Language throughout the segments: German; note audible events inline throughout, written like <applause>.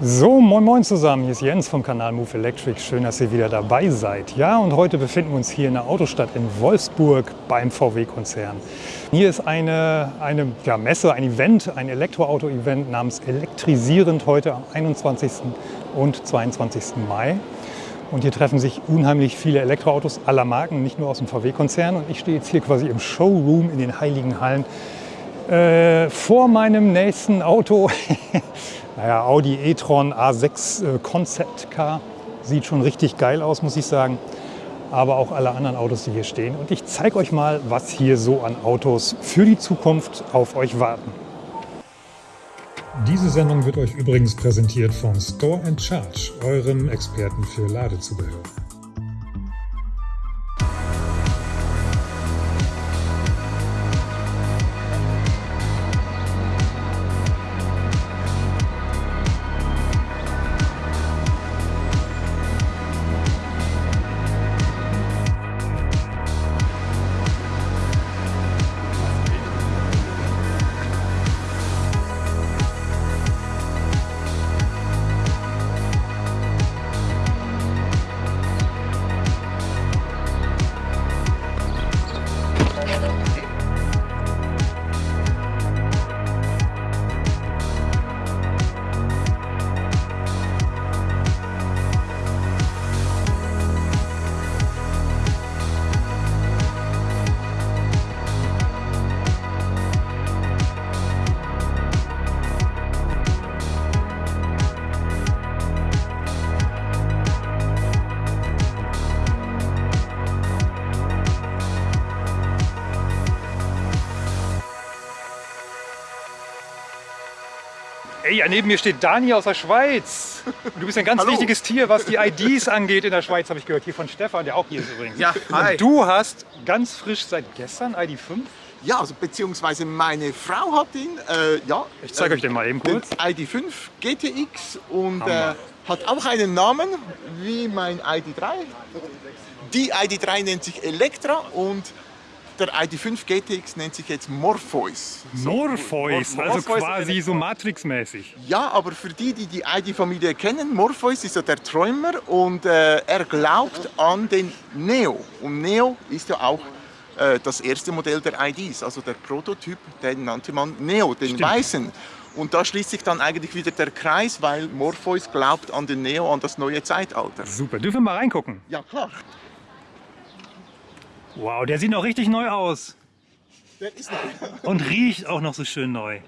So, moin moin zusammen, hier ist Jens vom Kanal Move Electric. Schön, dass ihr wieder dabei seid. Ja, und heute befinden wir uns hier in der Autostadt in Wolfsburg beim VW-Konzern. Hier ist eine, eine ja, Messe, ein Event, ein Elektroauto-Event namens Elektrisierend heute am 21. und 22. Mai. Und hier treffen sich unheimlich viele Elektroautos aller Marken, nicht nur aus dem VW-Konzern. Und ich stehe jetzt hier quasi im Showroom in den Heiligen Hallen äh, vor meinem nächsten Auto. <laughs> Naja, Audi e-tron A6 äh, Concept Car sieht schon richtig geil aus, muss ich sagen. Aber auch alle anderen Autos, die hier stehen. Und ich zeige euch mal, was hier so an Autos für die Zukunft auf euch warten. Diese Sendung wird euch übrigens präsentiert von Store Charge, eurem Experten für Ladezubehör. Ja, neben mir steht Dani aus der Schweiz. Du bist ein ganz Hallo. wichtiges Tier, was die IDs <laughs> angeht in der Schweiz, habe ich gehört. Hier von Stefan, der auch hier ist übrigens. Ja, hi. Und du hast ganz frisch seit gestern ID5. Ja, also beziehungsweise meine Frau hat ihn, äh, ja. Ich zeige euch den mal eben kurz. Den ID5 GTX und äh, hat auch einen Namen wie mein ID3. Die ID3 nennt sich Elektra und der ID5 GTX nennt sich jetzt Morpheus. So, Morpheus, Mor- also Morpheus quasi so Matrix-mäßig. Ja, aber für die, die die ID-Familie kennen, Morpheus ist ja der Träumer und äh, er glaubt an den Neo. Und Neo ist ja auch äh, das erste Modell der IDs, also der Prototyp, den nannte man Neo, den Stimmt. weißen. Und da schließt sich dann eigentlich wieder der Kreis, weil Morpheus glaubt an den Neo, an das neue Zeitalter. Super, dürfen wir mal reingucken? Ja, klar. Wow, der sieht noch richtig neu aus. Der ist neu. Und riecht auch noch so schön neu.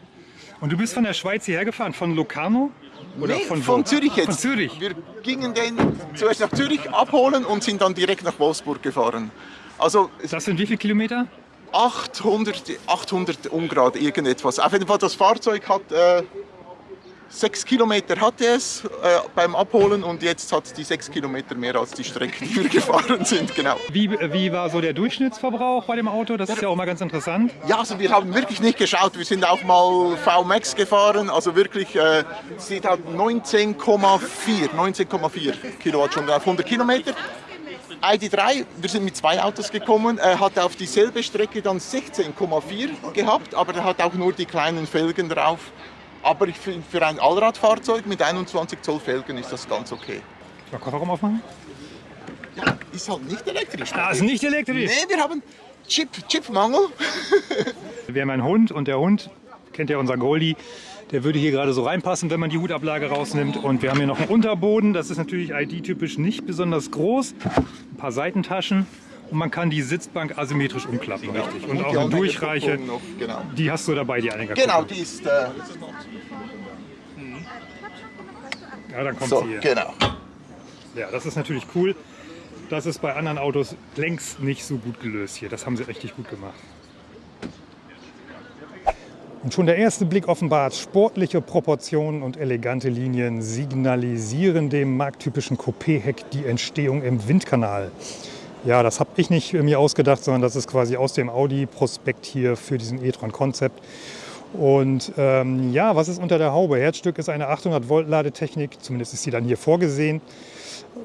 Und du bist von der Schweiz hierher gefahren, von Locarno? Oder nee, von, von? Zürich jetzt. Von Zürich. Wir gingen den zuerst nach Zürich abholen und sind dann direkt nach Wolfsburg gefahren. Also Das sind wie viele Kilometer? 800, 800 Ungrad irgendetwas. Auf jeden Fall das Fahrzeug hat äh, 6 Kilometer hatte es äh, beim Abholen und jetzt hat die 6 Kilometer mehr als die Strecke, die wir <laughs> gefahren sind. Genau. Wie, wie war so der Durchschnittsverbrauch bei dem Auto? Das ist ja auch mal ganz interessant. Ja, also wir haben wirklich nicht geschaut. Wir sind auch mal VMAX gefahren, also wirklich, äh, sie hat 19,4 19,4 Kilowattstunden auf 100 Kilometer. ID3, wir sind mit zwei Autos gekommen, äh, hat auf dieselbe Strecke dann 16,4 gehabt, aber der hat auch nur die kleinen Felgen drauf. Aber ich finde, für ein Allradfahrzeug mit 21 Zoll Felgen ist das ganz okay. Mal Kofferraum aufmachen? Ja, ist halt nicht elektrisch. Ah, ist nicht elektrisch. Nee, wir haben Chip, Chipmangel. <laughs> Wir haben einen Hund und der Hund, kennt ja unser Goldie, der würde hier gerade so reinpassen, wenn man die Hutablage rausnimmt. Und wir haben hier noch einen Unterboden, das ist natürlich ID-typisch nicht besonders groß. Ein paar Seitentaschen und man kann die Sitzbank asymmetrisch umklappen, richtig. Und auch die eine Durchreiche, noch, genau. die hast du dabei, die Anhängerkupplung. Genau, die ist äh, Ja, dann kommt so, sie hier. genau. Ja, das ist natürlich cool. Das ist bei anderen Autos längst nicht so gut gelöst hier. Das haben sie richtig gut gemacht. Und schon der erste Blick offenbart, sportliche Proportionen und elegante Linien signalisieren dem markttypischen Coupé-Heck die Entstehung im Windkanal. Ja, das habe ich nicht mir ausgedacht, sondern das ist quasi aus dem Audi-Prospekt hier für diesen e-tron Concept. Und ähm, ja, was ist unter der Haube? Herzstück ist eine 800 Volt Ladetechnik, zumindest ist sie dann hier vorgesehen.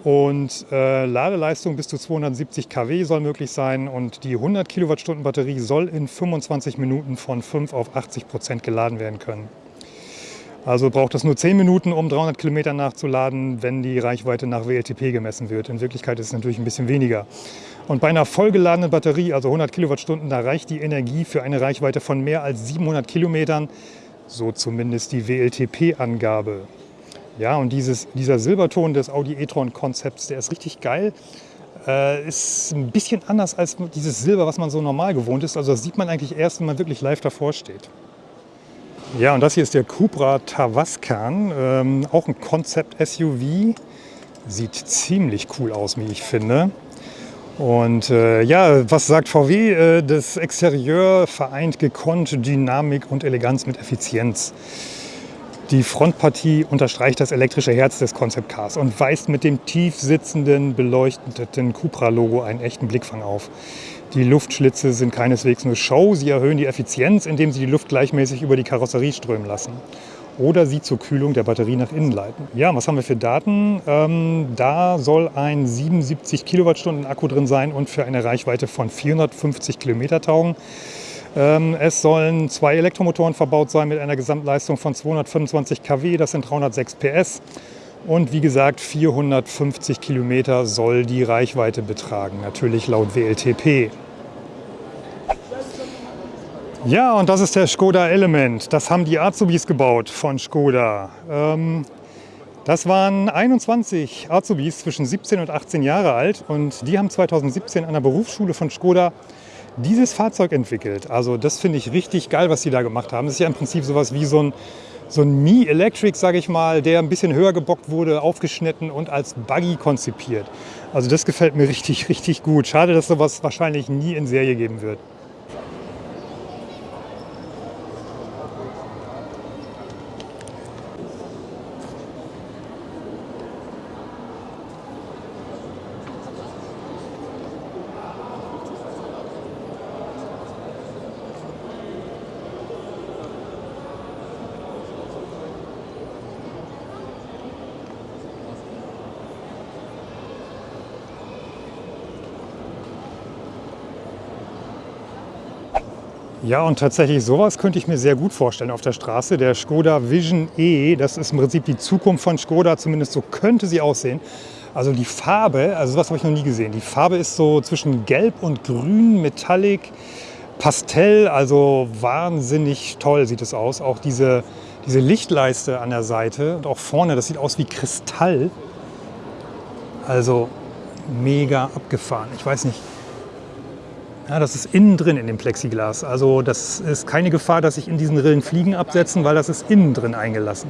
Und äh, Ladeleistung bis zu 270 kW soll möglich sein und die 100 Kilowattstunden Batterie soll in 25 Minuten von 5 auf 80 Prozent geladen werden können. Also braucht es nur 10 Minuten, um 300 Kilometer nachzuladen, wenn die Reichweite nach WLTP gemessen wird. In Wirklichkeit ist es natürlich ein bisschen weniger. Und bei einer vollgeladenen Batterie, also 100 Kilowattstunden, da reicht die Energie für eine Reichweite von mehr als 700 Kilometern, so zumindest die WLTP-Angabe. Ja, und dieses, dieser Silberton des Audi e-tron-Konzepts, der ist richtig geil. Äh, ist ein bisschen anders als dieses Silber, was man so normal gewohnt ist. Also das sieht man eigentlich erst, wenn man wirklich live davor steht. Ja, und das hier ist der Cupra Tavascan, ähm, auch ein Konzept-SUV. Sieht ziemlich cool aus, wie ich finde. Und äh, ja, was sagt VW? Äh, das Exterieur vereint gekonnt Dynamik und Eleganz mit Effizienz. Die Frontpartie unterstreicht das elektrische Herz des Concept Cars und weist mit dem tief sitzenden, beleuchteten Cupra-Logo einen echten Blickfang auf. Die Luftschlitze sind keineswegs nur Show, sie erhöhen die Effizienz, indem sie die Luft gleichmäßig über die Karosserie strömen lassen. Oder sie zur Kühlung der Batterie nach innen leiten. Ja, was haben wir für Daten? Ähm, da soll ein 77 Kilowattstunden Akku drin sein und für eine Reichweite von 450 Kilometer taugen. Ähm, es sollen zwei Elektromotoren verbaut sein mit einer Gesamtleistung von 225 kW, das sind 306 PS. Und wie gesagt, 450 Kilometer soll die Reichweite betragen, natürlich laut WLTP. Ja, und das ist der Skoda Element. Das haben die Azubis gebaut von Skoda. Ähm, das waren 21 Azubis zwischen 17 und 18 Jahre alt und die haben 2017 an der Berufsschule von Skoda dieses Fahrzeug entwickelt. Also das finde ich richtig geil, was sie da gemacht haben. Das ist ja im Prinzip sowas wie so ein, so ein Mi Electric, sage ich mal, der ein bisschen höher gebockt wurde, aufgeschnitten und als Buggy konzipiert. Also das gefällt mir <laughs> richtig, richtig gut. Schade, dass sowas wahrscheinlich nie in Serie geben wird. Ja, und tatsächlich sowas könnte ich mir sehr gut vorstellen auf der Straße. Der Skoda Vision E, das ist im Prinzip die Zukunft von Skoda, zumindest so könnte sie aussehen. Also die Farbe, also sowas habe ich noch nie gesehen. Die Farbe ist so zwischen Gelb und Grün, Metallic, Pastell, also wahnsinnig toll sieht es aus. Auch diese, diese Lichtleiste an der Seite und auch vorne, das sieht aus wie Kristall. Also mega abgefahren. Ich weiß nicht, ja, das ist innen drin in dem Plexiglas. Also das ist keine Gefahr, dass sich in diesen Rillen Fliegen absetzen, weil das ist innen drin eingelassen.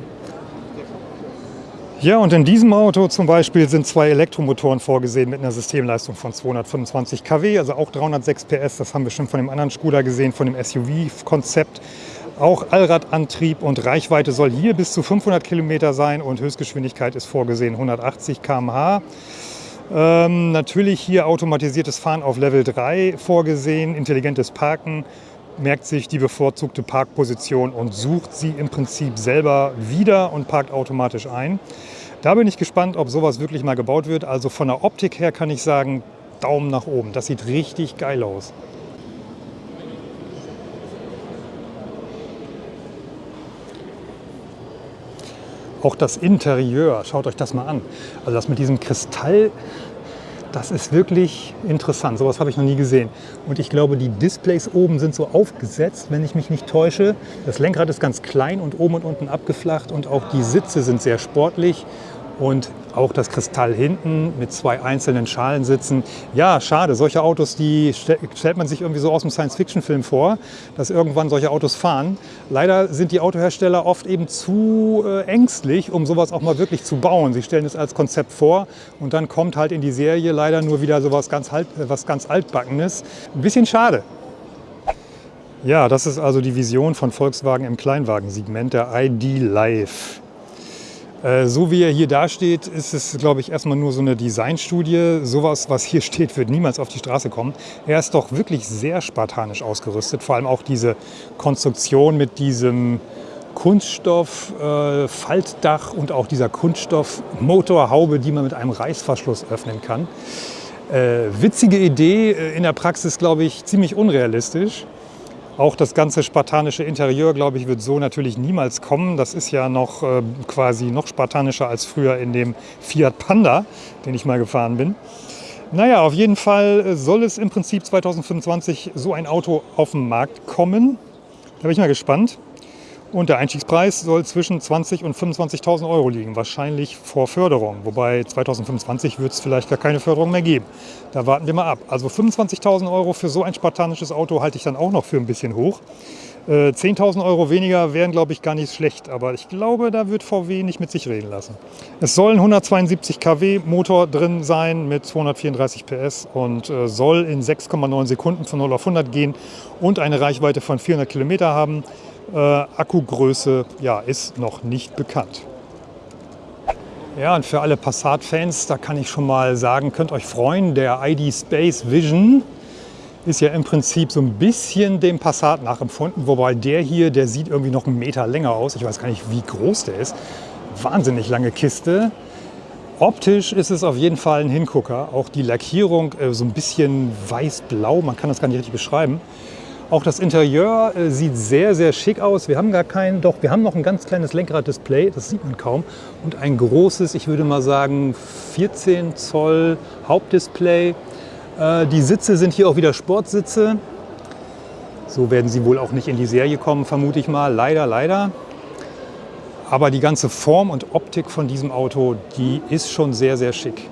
Ja, und in diesem Auto zum Beispiel sind zwei Elektromotoren vorgesehen mit einer Systemleistung von 225 kW, also auch 306 PS. Das haben wir schon von dem anderen Skoda gesehen, von dem SUV-Konzept. Auch Allradantrieb und Reichweite soll hier bis zu 500 Kilometer sein und Höchstgeschwindigkeit ist vorgesehen 180 km/h. Ähm, natürlich hier automatisiertes Fahren auf Level 3 vorgesehen, intelligentes Parken, merkt sich die bevorzugte Parkposition und sucht sie im Prinzip selber wieder und parkt automatisch ein. Da bin ich gespannt, ob sowas wirklich mal gebaut wird. Also von der Optik her kann ich sagen, Daumen nach oben. Das sieht richtig geil aus. Auch das Interieur, schaut euch das mal an. Also das mit diesem Kristall, das ist wirklich interessant. Sowas habe ich noch nie gesehen. Und ich glaube, die Displays oben sind so aufgesetzt, wenn ich mich nicht täusche. Das Lenkrad ist ganz klein und oben und unten abgeflacht und auch die Sitze sind sehr sportlich und auch das Kristall hinten mit zwei einzelnen Schalensitzen. Ja, schade, solche Autos, die stellt man sich irgendwie so aus dem Science-Fiction-Film vor, dass irgendwann solche Autos fahren. Leider sind die Autohersteller oft eben zu äh, ängstlich, um sowas auch mal wirklich zu bauen. Sie stellen es als Konzept vor und dann kommt halt in die Serie leider nur wieder sowas ganz, halt, was ganz altbackenes. Ein bisschen schade. Ja, das ist also die Vision von Volkswagen im Kleinwagensegment, der ID Live. Äh, so wie er hier dasteht, ist es, glaube ich, erstmal nur so eine Designstudie. Sowas, was hier <laughs> steht, wird niemals auf die Straße kommen. Er ist doch wirklich sehr spartanisch ausgerüstet. Vor allem auch diese Konstruktion mit diesem Kunststoff-Faltdach äh, und auch dieser Kunststoff-Motorhaube, die man mit einem Reißverschluss öffnen kann. Äh, witzige Idee, äh, in der Praxis, glaube ich, ziemlich unrealistisch. Auch das ganze spartanische Interieur, glaube ich, wird so natürlich niemals kommen. Das ist ja noch äh, quasi noch spartanischer als früher in dem Fiat Panda, den ich mal gefahren bin. Naja, auf jeden Fall soll es im Prinzip 2025 so ein Auto auf den Markt kommen. Da bin ich mal gespannt. Und der Einstiegspreis soll zwischen 20.000 und 25.000 Euro liegen, wahrscheinlich vor Förderung. Wobei 2025 wird es vielleicht gar keine Förderung mehr geben. Da warten wir mal ab. Also 25.000 Euro für so ein spartanisches Auto halte ich dann auch noch für ein bisschen hoch. 10.000 äh, Euro weniger wären, glaube ich, gar nicht schlecht. Aber ich glaube, da wird VW nicht mit sich reden lassen. Es soll ein 172 kW Motor drin sein mit 234 PS und äh, soll in 6,9 Sekunden von 0 auf 100 gehen und eine Reichweite von 400 Kilometer haben. Äh, Akkugröße ja, ist noch nicht bekannt. Ja, und für alle Passat-Fans, da kann ich schon mal sagen, könnt euch freuen, der ID Space Vision ist ja im Prinzip so ein bisschen dem Passat nachempfunden, wobei der hier, der sieht irgendwie noch einen Meter länger aus. Ich weiß gar nicht, wie groß der ist. Wahnsinnig lange Kiste. Optisch ist es auf jeden Fall ein Hingucker. Auch die Lackierung äh, so ein bisschen weiß-blau, man kann das gar nicht richtig beschreiben. Auch das Interieur äh, sieht sehr, sehr schick aus. Wir haben gar keinen, doch wir haben noch ein ganz kleines Lenkrad-Display, das sieht man kaum. Und ein großes, ich würde mal sagen 14 Zoll Hauptdisplay. Äh, die Sitze sind hier auch wieder Sportsitze. So werden sie wohl auch nicht in die Serie kommen, vermute ich mal. Leider, leider. Aber die ganze Form und Optik von diesem Auto, die ist schon sehr, sehr schick.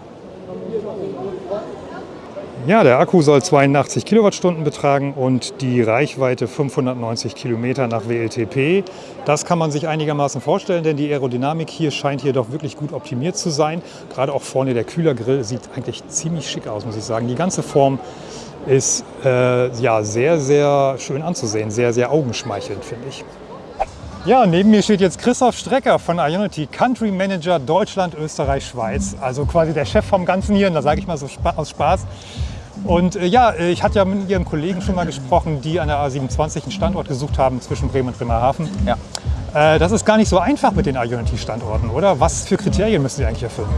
Ja, der Akku soll 82 Kilowattstunden betragen und die Reichweite 590 Kilometer nach WLTP. Das kann man sich einigermaßen vorstellen, denn die Aerodynamik hier scheint hier doch wirklich gut optimiert zu sein. Gerade auch vorne der Kühlergrill sieht eigentlich ziemlich schick aus, muss ich sagen. Die ganze Form ist äh, ja, sehr, sehr schön anzusehen, sehr, sehr augenschmeichelnd, finde ich. Ja, neben mir steht jetzt Christoph Strecker von Ionity, Country Manager Deutschland, Österreich, Schweiz. Also quasi der Chef vom Ganzen hier, und da sage ich mal so aus Spaß. Und äh, ja, äh, ich hatte ja mit Ihren Kollegen schon mal gesprochen, die an der A27 einen Standort gesucht haben zwischen Bremen und Bremerhaven. Ja. Äh, das ist gar nicht so einfach mit den Ionity-Standorten, oder? Was für Kriterien müssen Sie eigentlich erfüllen?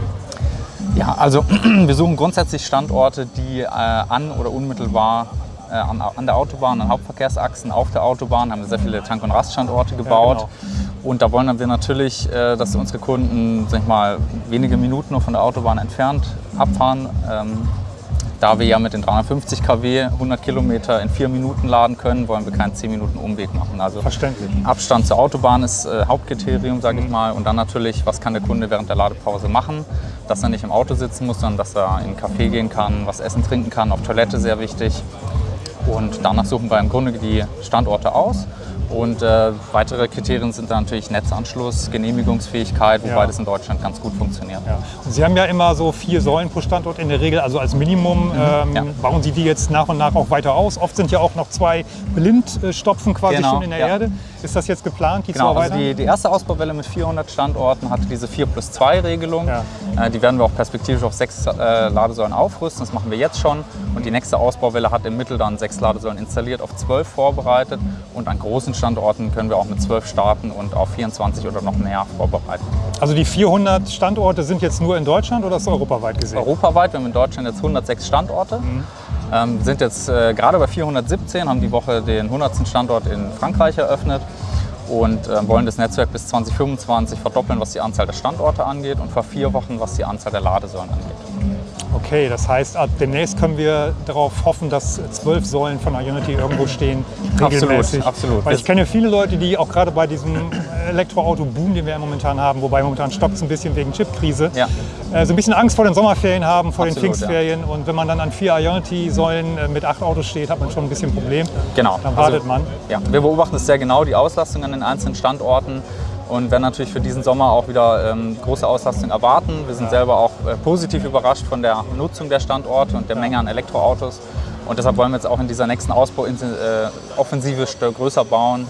Ja, also <clears throat> wir suchen grundsätzlich Standorte, die äh, an oder unmittelbar äh, an, an, der Autobahn, an Hauptverkehrsachsen auf der Autobahn haben wir sehr viele Tank- und Raststandorte gebaut. Ja, genau. Und da wollen wir natürlich, äh, dass unsere Kunden sag ich mal, wenige Minuten nur von der Autobahn entfernt abfahren. Ähm, da wir ja mit den 350 kW 100 Kilometer in vier Minuten laden können, wollen wir keinen 10 Minuten Umweg machen. Also Verständlich. Abstand zur Autobahn ist äh, Hauptkriterium, sage ich mal. Und dann natürlich, was kann der Kunde während der Ladepause machen? Dass er nicht im Auto sitzen muss, sondern dass er in einen Café gehen kann, was essen, trinken kann, auf Toilette sehr wichtig. Und danach suchen wir im Grunde die Standorte aus und äh, weitere Kriterien sind dann natürlich Netzanschluss, Genehmigungsfähigkeit, wobei ja. das in Deutschland ganz gut funktioniert. Ja. Sie haben ja immer so vier Säulen pro Standort in der Regel, also als Minimum. Mhm. Ähm, ja. Bauen Sie die jetzt nach und nach auch weiter aus? Oft sind ja auch noch zwei Blindstopfen quasi genau. schon in der Erde. Ist das jetzt geplant, die genau, zu erweitern? Also die, die, erste Ausbauwelle mit 400 Standorten hatte diese 4 plus 2 Regelung. Äh, die werden wir auch perspektivisch auf sechs äh, Ladesäulen aufrüsten. Das machen wir jetzt schon. Und die nächste Ausbauwelle hat im Mittel dann sechs Ladesäulen installiert, auf zwölf vorbereitet. Und an großen Standorten können wir auch mit 12 starten und auf 24 oder noch mehr vorbereiten. Also die 400 Standorte sind jetzt nur in Deutschland oder ist es europaweit gesehen? Europaweit, wir haben in Deutschland jetzt 106 Standorte. Mhm. Ähm, sind jetzt äh, gerade bei 417, haben die Woche den 100. Standort in Frankreich eröffnet und äh, wollen das Netzwerk bis 2025 verdoppeln, was die Anzahl der Standorte angeht und vor vier Wochen, was die Anzahl der Ladesäulen angeht. Okay, das heißt, ab demnächst können wir darauf hoffen, dass zwölf Säulen von Ionity irgendwo stehen, regelmäßig. Absolut, absolut. Weil ich kenne viele Leute, die auch gerade bei diesem Elektroauto-Boom, den wir ja momentan haben, wobei momentan stockt es ein bisschen wegen Chipkrise, ja. äh, so ein bisschen Angst vor den Sommerferien haben, vor absolut, den Pfingstferien. Ja. Und wenn man dann an vier Ionity-Säulen äh, mit acht Autos steht, hat man schon ein bisschen Problem. Genau. Dann wartet also, man. Ja, wir beobachten es sehr genau, die Auslastung an den einzelnen Standorten und werden natürlich für diesen Sommer auch wieder ähm, große Auslastung erwarten. Wir sind selber auch äh, positiv überrascht von der Nutzung der Standorte und der Menge an Elektroautos. Und deshalb wollen wir jetzt auch in dieser nächsten Ausbauoffensive äh, größer bauen.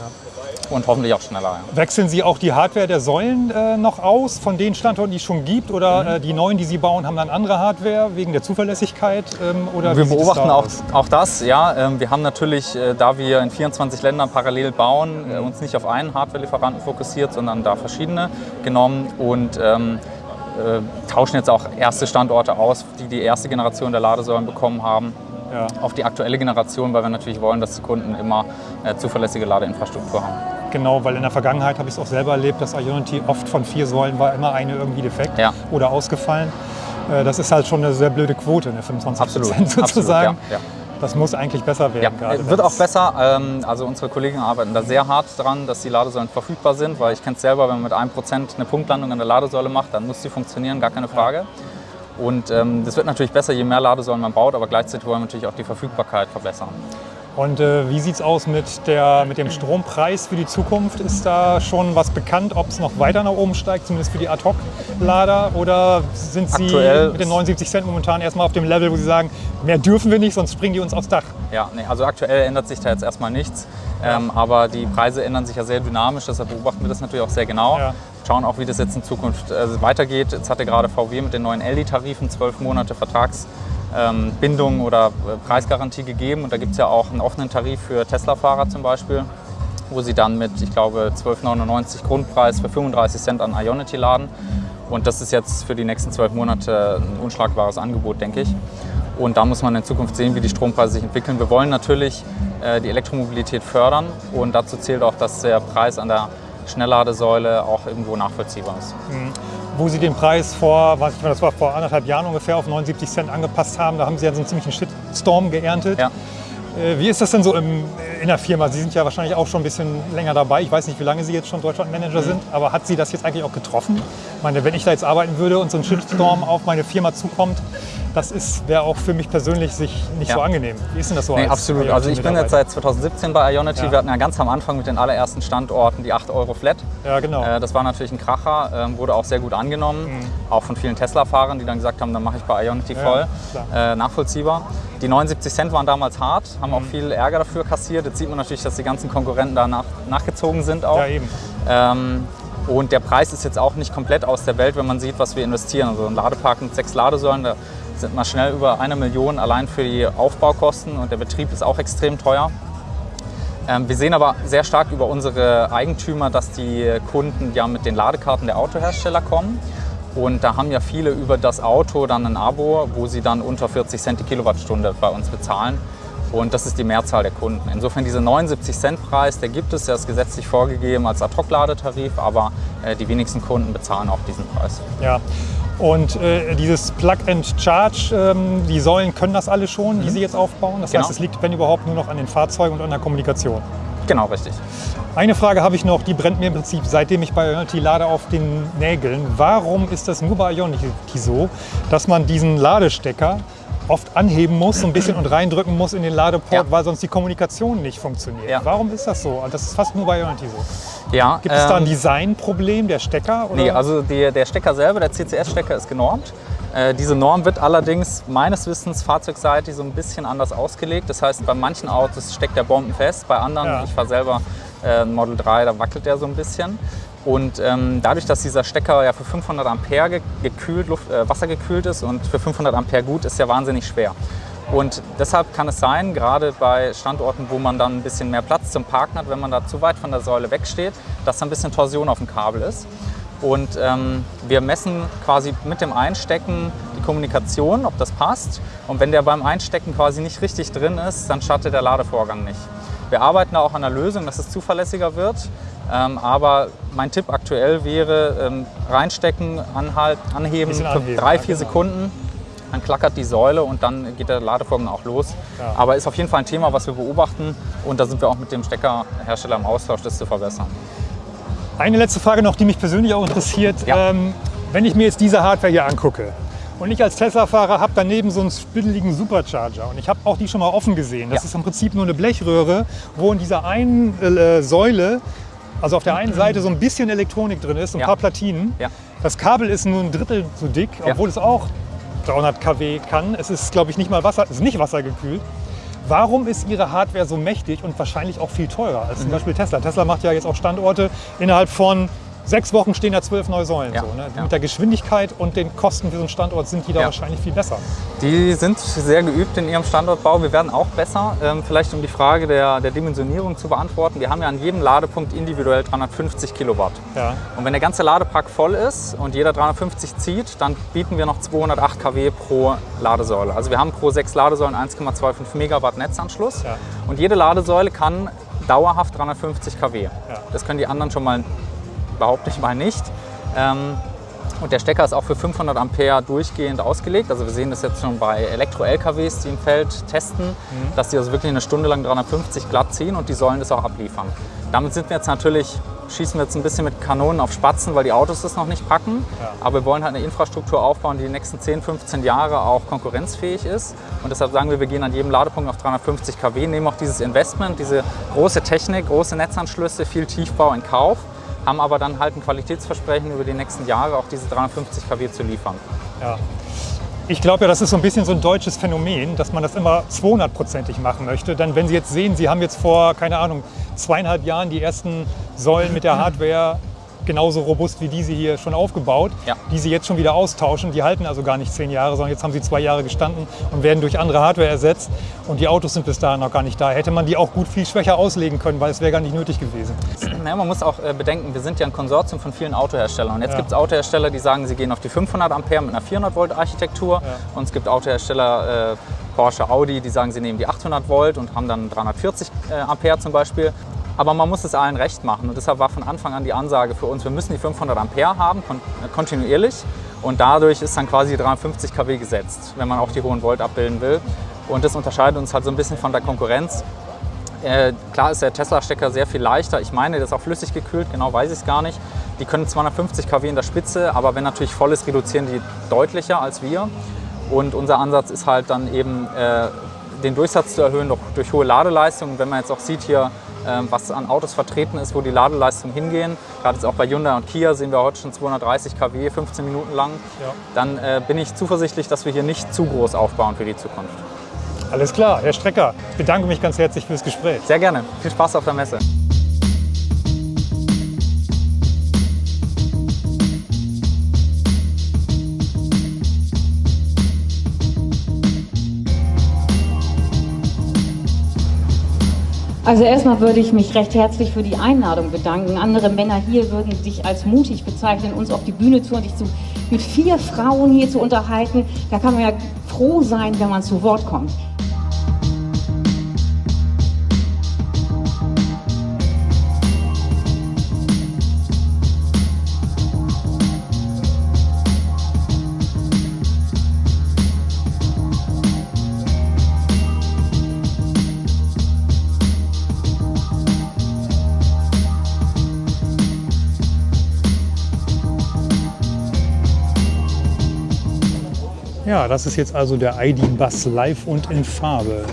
Und hoffentlich auch schneller. Ja. Wechseln Sie auch die Hardware der Säulen äh, noch aus von den Standorten, die es schon gibt? Oder mhm. äh, die neuen, die Sie bauen, haben dann andere Hardware wegen der Zuverlässigkeit? Ähm, oder wir beobachten da auch, auch das. Ja, ähm, wir haben natürlich, äh, da wir in 24 Ländern parallel bauen, äh, uns nicht auf einen Hardware-Lieferanten fokussiert, sondern da verschiedene genommen und ähm, äh, tauschen jetzt auch erste Standorte aus, die die erste Generation der Ladesäulen bekommen haben Ja. auf die aktuelle Generation, weil wir natürlich wollen, dass die Kunden immer äh, zuverlässige Ladeinfrastruktur haben. Genau, weil in der Vergangenheit habe ich es auch selber erlebt, dass Ionity oft von vier Säulen war immer eine irgendwie defekt Ja. oder ausgefallen. Äh, Das ist halt schon eine sehr blöde Quote, ne? 25 Absolut, Prozent <laughs> sozusagen. absolut, ja, ja. Das muss eigentlich besser werden. Ja, gerade wird auch es- besser. Ähm, Also unsere Kollegen arbeiten da sehr hart dran, dass die Ladesäulen verfügbar sind, weil ich kenne es selber, wenn man mit 1% eine Punktlandung an der Ladesäule macht, dann muss die funktionieren, gar keine Frage. Und ähm, das wird natürlich besser, je mehr Ladesäulen man baut, aber gleichzeitig wollen wir natürlich auch die Verfügbarkeit verbessern. Und äh, wie sieht es aus mit, der, mit dem Strompreis für die Zukunft? Ist da schon was bekannt, ob es noch weiter nach oben steigt, zumindest für die Ad-Hoc-Lader? Oder sind Sie Aktuell mit den 79 Cent momentan erstmal auf dem Level, wo Sie sagen, mehr dürfen wir nicht, sonst springen die uns aufs Dach? Ja, nee, also aktuell ändert sich da jetzt erstmal nichts, ähm, aber die Preise ändern sich ja sehr dynamisch, deshalb beobachten wir das natürlich auch sehr genau. Ja. Schauen auch, wie das jetzt in Zukunft äh, weitergeht. Jetzt hatte gerade VW mit den neuen LD-Tarifen zwölf Monate Vertragsbindung oder äh, Preisgarantie gegeben und da gibt es ja auch einen offenen Tarif für Tesla-Fahrer zum Beispiel, wo sie dann mit, ich glaube, 12,99 Grundpreis für 35 Cent an Ionity laden. Und das ist jetzt für die nächsten zwölf Monate ein unschlagbares Angebot, denke ich. Und da muss man in Zukunft sehen, wie die Strompreise sich entwickeln. Wir wollen natürlich äh, die Elektromobilität fördern und dazu zählt auch, dass der Preis an der Schnellladesäule auch irgendwo nachvollziehbar ist. Wo Sie den Preis vor, was ich meine, das war vor anderthalb Jahren ungefähr, auf 79 Cent angepasst haben, da haben Sie ja so einen ziemlichen Shitstorm geerntet. Ja. Äh, Wie ist das denn so im, in der Firma? Sie sind ja wahrscheinlich auch schon ein bisschen länger dabei. Ich weiß nicht, wie lange Sie jetzt schon Deutschlandmanager sind, aber hat Sie das jetzt eigentlich auch getroffen? Ich meine, wenn ich da jetzt arbeiten würde und so ein Shitstorm auf meine Firma zukommt, das wäre auch für mich persönlich sich nicht Ja. so angenehm. Wie ist denn das so? Nee, als absolut. Also ich bin jetzt seit 2017 bei Ionity. Ja. Wir hatten ja ganz am Anfang mit den allerersten Standorten die 8 Euro Flat. Ja, genau. Äh, Das war natürlich ein Kracher, ähm, wurde auch sehr gut angenommen. Auch von vielen Tesla-Fahrern, die dann gesagt haben, dann mache ich bei Ionity Ja, voll. klar. Äh, nachvollziehbar. Die 79 Cent waren damals hart, haben auch viel Ärger dafür kassiert. Jetzt sieht man natürlich, dass die ganzen Konkurrenten da nach, nachgezogen sind auch. Ja, eben. Ähm, und der Preis ist jetzt auch nicht komplett aus der Welt, wenn man sieht, was wir investieren. Also ein Ladepark mit sechs Ladesäulen, da sind wir schnell über eine Million allein für die Aufbaukosten und der Betrieb ist auch extrem teuer. Ähm, wir sehen aber sehr stark über unsere Eigentümer, dass die Kunden ja mit den Ladekarten der Autohersteller kommen. Und da haben ja viele über das Auto dann ein Abo, wo sie dann unter 40 Cent die Kilowattstunde bei uns bezahlen. Und das ist die Mehrzahl der Kunden. Insofern dieser 79 Cent Preis, der gibt es, der ist gesetzlich vorgegeben als Ad-Hoc-Ladetarif, aber äh, die wenigsten Kunden bezahlen auch diesen Preis. Ja. Und äh, dieses Plug and Charge, ähm, die Säulen können das alle schon, die Sie jetzt aufbauen. Das Genau. heißt, es liegt, wenn überhaupt, nur noch an den Fahrzeugen und an der Kommunikation. Genau, richtig. Eine Frage habe ich noch, die brennt mir im Prinzip, seitdem ich bei Ionity lade, auf den Nägeln. Warum ist das nur bei Ionity so, dass man diesen Ladestecker oft anheben muss, so ein bisschen und reindrücken muss in den Ladeport, Ja. weil sonst die Kommunikation nicht funktioniert? Ja. Warum ist das so? Und Das ist fast nur bei Ionity so. Ja, Gibt es da ein ähm, Designproblem der Stecker? Oder? Nee, also der, der Stecker selber, der CCS-Stecker ist genormt. Äh, diese Norm wird allerdings meines Wissens fahrzeugseitig so ein bisschen anders ausgelegt. Das heißt, bei manchen Autos steckt der bombenfest, bei anderen, Ja. ich fahre selber äh, Model 3, da wackelt der so ein bisschen. Und ähm, dadurch, dass dieser Stecker ja für 500 Ampere ge gekühlt, Luft, äh, Wasser gekühlt ist und für 500 Ampere gut, ist der wahnsinnig schwer. Und deshalb kann es sein, gerade bei Standorten, wo man dann ein bisschen mehr Platz zum Parken hat, wenn man da zu weit von der Säule wegsteht, dass da ein bisschen Torsion auf dem Kabel ist. Und ähm, wir messen quasi mit dem Einstecken die Kommunikation, ob das passt. Und wenn der beim Einstecken quasi nicht richtig drin ist, dann startet der Ladevorgang nicht. Wir arbeiten da auch an einer Lösung, dass es zuverlässiger wird. Ähm, aber mein Tipp aktuell wäre, ähm, reinstecken, anhalten, anheben, für drei, vier genau. Sekunden. Dann klackert die Säule und dann geht der Ladevorgang auch los. Ja. Aber ist auf jeden Fall ein Thema, was wir beobachten. Und da sind wir auch mit dem Steckerhersteller im Austausch, das zu verbessern. Eine letzte Frage noch, die mich persönlich auch interessiert. Ja. Ähm, wenn ich mir jetzt diese Hardware hier angucke und ich als Tesla-Fahrer habe daneben so einen spitteligen Supercharger und ich habe auch die schon mal offen gesehen. Das Ja. ist im Prinzip nur eine Blechröhre, wo in dieser einen äh, Säule, also auf der einen Seite so ein bisschen Elektronik drin ist, ein Ja. paar Platinen. Ja. Das Kabel ist nur ein Drittel so dick, obwohl es auch 300 kW kann. Es ist, glaube ich, nicht mal Wasser, es ist nicht wassergekühlt. Warum ist Ihre Hardware so mächtig und wahrscheinlich auch viel teurer als Mhm. zum Beispiel Tesla? Tesla macht ja jetzt auch Standorte innerhalb von sechs Wochen stehen da zwölf neue Säulen. Ja, So, ne? ja. Mit der Geschwindigkeit und den Kosten für so einen Standort sind die da Ja. wahrscheinlich viel besser. Die sind sehr geübt in ihrem Standortbau. Wir werden auch besser. Ähm, vielleicht um die Frage der, der Dimensionierung zu beantworten. Wir haben ja an jedem Ladepunkt individuell 350 Kilowatt. Und wenn der ganze Ladepark voll ist und jeder 350 zieht, dann bieten wir noch 208 kW pro Ladesäule. Also wir haben pro sechs Ladesäulen 1,25 Megawatt Netzanschluss. Und jede Ladesäule kann dauerhaft 350 kW. Das können die anderen schon mal, behaupte ich mal, nicht. Ähm, und der Stecker ist auch für 500 Ampere durchgehend ausgelegt. Also wir sehen das jetzt schon bei Elektro-LKWs, die im Feld testen, dass die also wirklich eine Stunde lang 350 glatt ziehen und die sollen das auch abliefern. Damit sind wir jetzt natürlich, schießen wir jetzt ein bisschen mit Kanonen auf Spatzen, weil die Autos das noch nicht packen. Aber wir wollen halt eine Infrastruktur aufbauen, die die nächsten 10, 15 Jahre auch konkurrenzfähig ist. Und deshalb sagen wir, wir gehen an jedem Ladepunkt auf 350 kW, nehmen auch dieses Investment, diese große Technik, große Netzanschlüsse, viel Tiefbau in Kauf haben aber dann halt ein Qualitätsversprechen über die nächsten Jahre auch diese 350 kW zu liefern. Ja. Ich glaube ja, das ist so ein bisschen so ein deutsches Phänomen, dass man das immer 200-prozentig machen möchte. Dann, wenn Sie jetzt sehen, Sie haben jetzt vor, keine Ahnung, zweieinhalb Jahren die ersten Säulen mit der <laughs> Hardware genauso robust wie diese hier schon aufgebaut, Ja. die Sie jetzt schon wieder austauschen. Die halten also gar nicht zehn Jahre, sondern jetzt haben sie zwei Jahre gestanden und werden durch andere Hardware ersetzt. Und die Autos sind bis dahin noch gar nicht da. Hätte man die auch gut viel schwächer auslegen können, weil es wäre gar nicht nötig gewesen. <clears throat> Naja, man muss auch äh, bedenken, wir sind ja ein Konsortium von vielen Autoherstellern. Und jetzt Ja. gibt es Autohersteller, die sagen, sie gehen auf die 500 Ampere mit einer 400 Volt Architektur. Und es gibt Autohersteller, äh, Porsche, Audi, die sagen, sie nehmen die 800 Volt und haben dann 340 äh, Ampere zum Beispiel. Aber man muss es allen recht machen. Und deshalb war von Anfang an die Ansage für uns, wir müssen die 500 Ampere haben, äh, kontinuierlich. Und dadurch ist dann quasi 350 kW gesetzt, wenn man auch die hohen Volt abbilden will. Und das unterscheidet uns halt so ein bisschen von der Konkurrenz. Äh, klar ist der Tesla-Stecker sehr viel leichter. Ich meine, der ist auch flüssig gekühlt, genau weiß ich es gar nicht. Die können 250 kW in der Spitze, aber wenn natürlich voll ist, reduzieren die deutlicher als wir. Und unser Ansatz ist halt dann eben, äh, den Durchsatz zu erhöhen durch, durch hohe Ladeleistung. Und wenn man jetzt auch sieht hier, was an Autos vertreten ist, wo die Ladeleistungen hingehen, gerade jetzt auch bei Hyundai und Kia sehen wir heute schon 230 kW, 15 Minuten lang, Ja. dann äh, bin ich zuversichtlich, dass wir hier nicht zu groß aufbauen für die Zukunft. Alles klar, Herr Strecker, ich bedanke mich ganz herzlich fürs Gespräch. Sehr gerne. Viel Spaß auf der Messe. Also erstmal würde ich mich recht herzlich für die Einladung bedanken. Andere Männer hier würden sich als mutig bezeichnen, uns auf die Bühne zu und sich zu, mit vier Frauen hier zu unterhalten. Da kann man ja froh sein, wenn man zu Wort kommt. Das ist jetzt also der ID Bus live und in Farbe.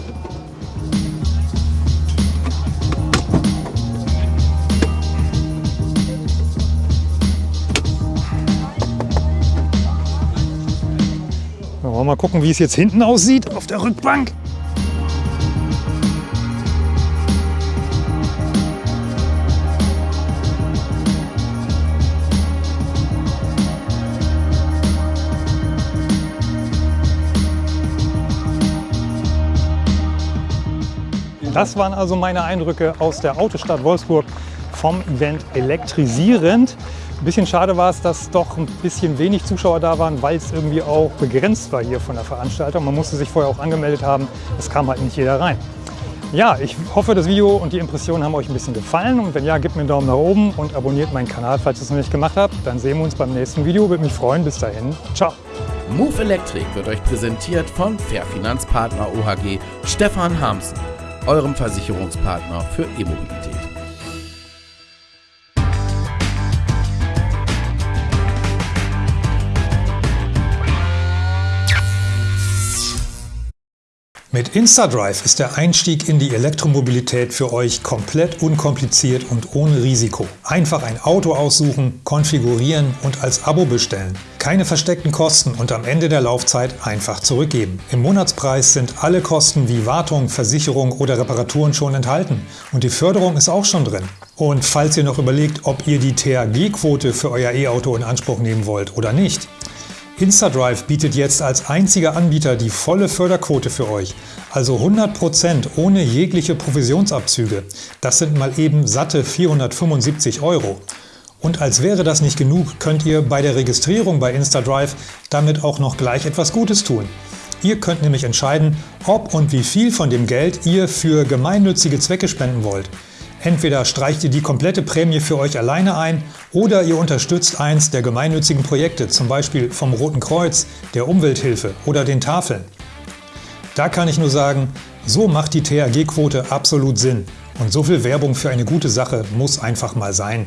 Mal gucken, wie es jetzt hinten aussieht auf der Rückbank. Das waren also meine Eindrücke aus der Autostadt Wolfsburg vom Event Elektrisierend. Ein bisschen schade war es, dass doch ein bisschen wenig Zuschauer da waren, weil es irgendwie auch begrenzt war hier von der Veranstaltung. Man musste sich vorher auch angemeldet haben. Es kam halt nicht jeder rein. Ja, ich hoffe, das Video und die Impressionen haben euch ein bisschen gefallen. Und wenn ja, gebt mir einen Daumen nach oben und abonniert meinen Kanal, falls ihr es noch nicht gemacht habt. Dann sehen wir uns beim nächsten Video. Würde mich freuen. Bis dahin. Ciao. Move Electric wird euch präsentiert von Fairfinanzpartner OHG Stefan Hamsen, eurem Versicherungspartner für E-Mobilität. InstaDrive ist der Einstieg in die Elektromobilität für euch komplett unkompliziert und ohne Risiko. Einfach ein Auto aussuchen, konfigurieren und als Abo bestellen. Keine versteckten Kosten und am Ende der Laufzeit einfach zurückgeben. Im Monatspreis sind alle Kosten wie Wartung, Versicherung oder Reparaturen schon enthalten und die Förderung ist auch schon drin. Und falls ihr noch überlegt, ob ihr die THG-Quote für euer E-Auto in Anspruch nehmen wollt oder nicht, InstaDrive bietet jetzt als einziger Anbieter die volle Förderquote für euch, also 100% ohne jegliche Provisionsabzüge. Das sind mal eben satte 475 Euro. Und als wäre das nicht genug, könnt ihr bei der Registrierung bei InstaDrive damit auch noch gleich etwas Gutes tun. Ihr könnt nämlich entscheiden, ob und wie viel von dem Geld ihr für gemeinnützige Zwecke spenden wollt. Entweder streicht ihr die komplette Prämie für euch alleine ein oder ihr unterstützt eins der gemeinnützigen Projekte, zum Beispiel vom Roten Kreuz, der Umwelthilfe oder den Tafeln. Da kann ich nur sagen, so macht die THG-Quote absolut Sinn. Und so viel Werbung für eine gute Sache muss einfach mal sein.